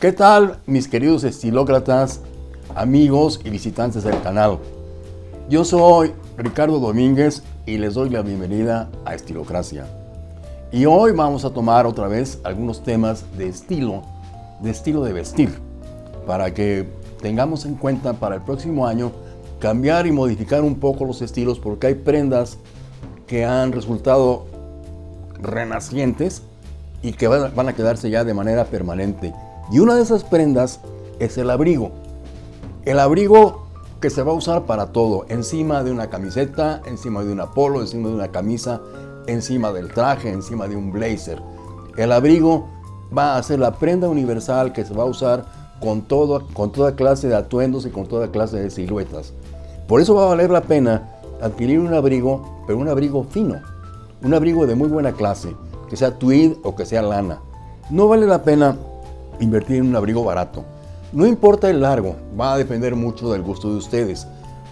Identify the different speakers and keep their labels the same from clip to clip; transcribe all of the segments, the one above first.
Speaker 1: ¿Qué tal mis queridos estilócratas, amigos y visitantes del canal? Yo soy Ricardo Domínguez y les doy la bienvenida a Estilocracia. Y hoy vamos a tomar otra vez algunos temas de estilo, de estilo de vestir, para que tengamos en cuenta para el próximo año cambiar y modificar un poco los estilos porque hay prendas que han resultado renacientes y que van a quedarse ya de manera permanente. Y una de esas prendas es el abrigo. El abrigo que se va a usar para todo, encima de una camiseta, encima de una polo, encima de una camisa, encima del traje, encima de un blazer. El abrigo va a ser la prenda universal que se va a usar con, todo, con toda clase de atuendos y con toda clase de siluetas. Por eso va a valer la pena adquirir un abrigo, pero un abrigo fino, un abrigo de muy buena clase, que sea tweed o que sea lana. No vale la pena invertir en un abrigo barato. No importa el largo, va a depender mucho del gusto de ustedes.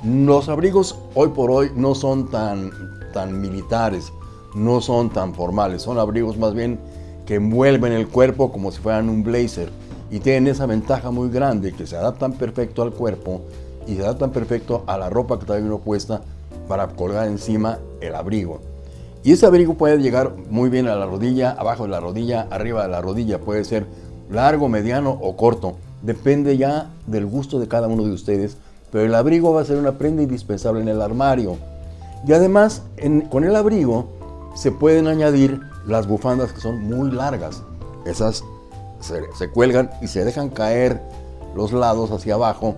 Speaker 1: Los abrigos hoy por hoy no son tan, tan militares, no son tan formales, son abrigos más bien que envuelven el cuerpo como si fueran un blazer y tienen esa ventaja muy grande que se adaptan perfecto al cuerpo y se adaptan perfecto a la ropa que trae uno puesta para colgar encima el abrigo. Y ese abrigo puede llegar muy bien a la rodilla, abajo de la rodilla, arriba de la rodilla, puede ser largo, mediano o corto. Depende ya del gusto de cada uno de ustedes, pero el abrigo va a ser una prenda indispensable en el armario. Y además, con el abrigo se pueden añadir las bufandas que son muy largas. Esas se, cuelgan y se dejan caer los lados hacia abajo,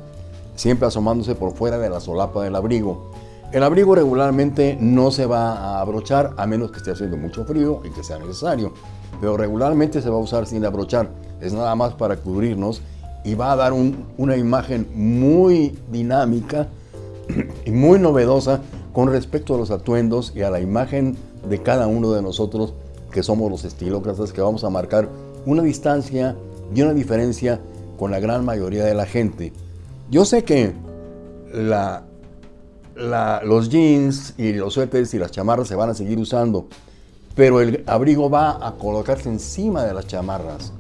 Speaker 1: siempre asomándose por fuera de la solapa del abrigo. El abrigo regularmente no se va a abrochar a menos que esté haciendo mucho frío y que sea necesario, pero regularmente se va a usar sin abrochar es nada más para cubrirnos y va a dar una imagen muy dinámica y muy novedosa con respecto a los atuendos y a la imagen de cada uno de nosotros que somos los estilócratas que vamos a marcar una distancia y una diferencia con la gran mayoría de la gente. Yo sé que los jeans y los suéteres y las chamarras se van a seguir usando, pero el abrigo va a colocarse encima de las chamarras.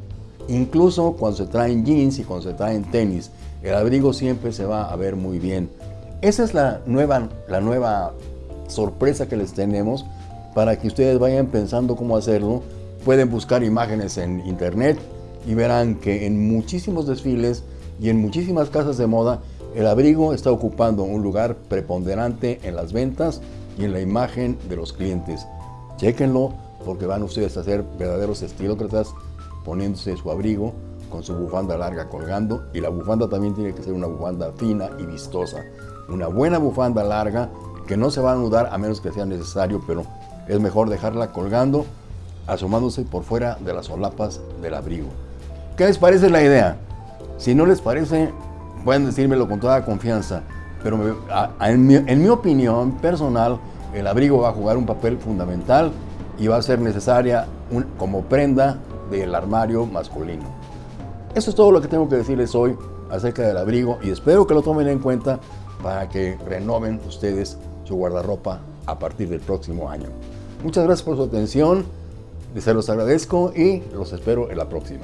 Speaker 1: Incluso cuando se traen jeans y cuando se traen tenis, el abrigo siempre se va a ver muy bien. Esa es la nueva, la nueva sorpresa que les tenemos para que ustedes vayan pensando cómo hacerlo. Pueden buscar imágenes en internet y verán que en muchísimos desfiles y en muchísimas casas de moda el abrigo está ocupando un lugar preponderante en las ventas y en la imagen de los clientes. Chequenlo porque van ustedes a ser verdaderos estilócratas poniéndose su abrigo con su bufanda larga colgando y la bufanda también tiene que ser una bufanda fina y vistosa. Una buena bufanda larga que no se va a anudar a menos que sea necesario, pero es mejor dejarla colgando, asomándose por fuera de las solapas del abrigo. ¿Qué les parece la idea? Si no les parece, pueden decírmelo con toda confianza, pero en, mi, opinión personal, el abrigo va a jugar un papel fundamental y va a ser necesaria como prenda del armario masculino. Eso es todo lo que tengo que decirles hoy acerca del abrigo y espero que lo tomen en cuenta para que renoven ustedes su guardarropa a partir del próximo año. Muchas gracias por su atención, se los agradezco y los espero en la próxima.